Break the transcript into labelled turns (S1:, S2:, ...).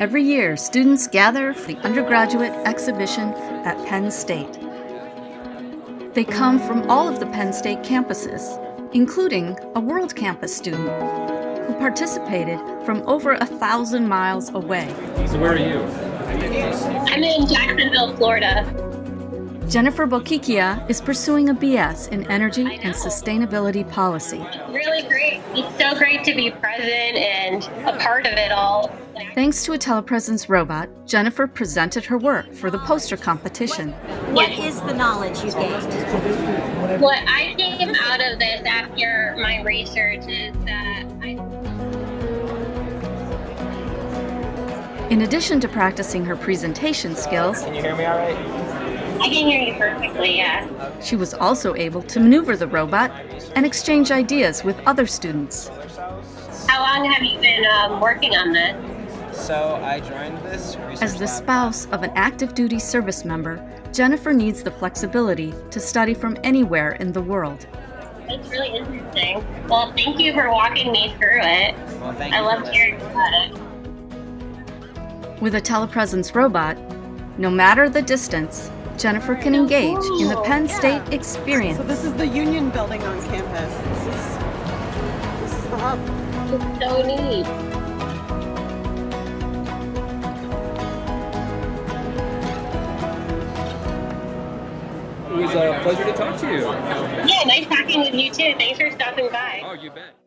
S1: Every year, students gather for the undergraduate exhibition at Penn State. They come from all of the Penn State campuses, including a World Campus student who participated from over a thousand miles away.
S2: So where are you?
S3: I'm in Jacksonville, Florida.
S1: Jennifer Bokikia is pursuing a BS in Energy and Sustainability Policy.
S3: Really great. It's so great to be present and a part of it all.
S1: Thanks to a telepresence robot, Jennifer presented her work for the poster competition.
S4: What is the knowledge you gained?
S3: What I came out of this after my research is that I
S1: In addition to practicing her presentation skills,
S5: Can you hear me all right?
S3: I can hear you perfectly, yeah.
S1: she was also able to maneuver the robot and exchange ideas with other students.
S3: How long have you been um, working on this?
S5: So I joined this research
S1: As the
S5: lab-
S1: spouse of an active duty service member, Jennifer needs the flexibility to study from anywhere in the world.
S3: It's really interesting. Well, thank you for walking me through it.
S5: Well, thank
S3: I love hearing about it.
S1: With a telepresence robot, no matter the distance, Jennifer can engage in the Penn State experience.
S6: So this is the Union Building on campus. This is this is the hub.
S3: It's so neat.
S2: It was a pleasure to talk to you.
S3: Yeah, nice talking with you too. Thanks for stopping by.
S2: Oh, you bet.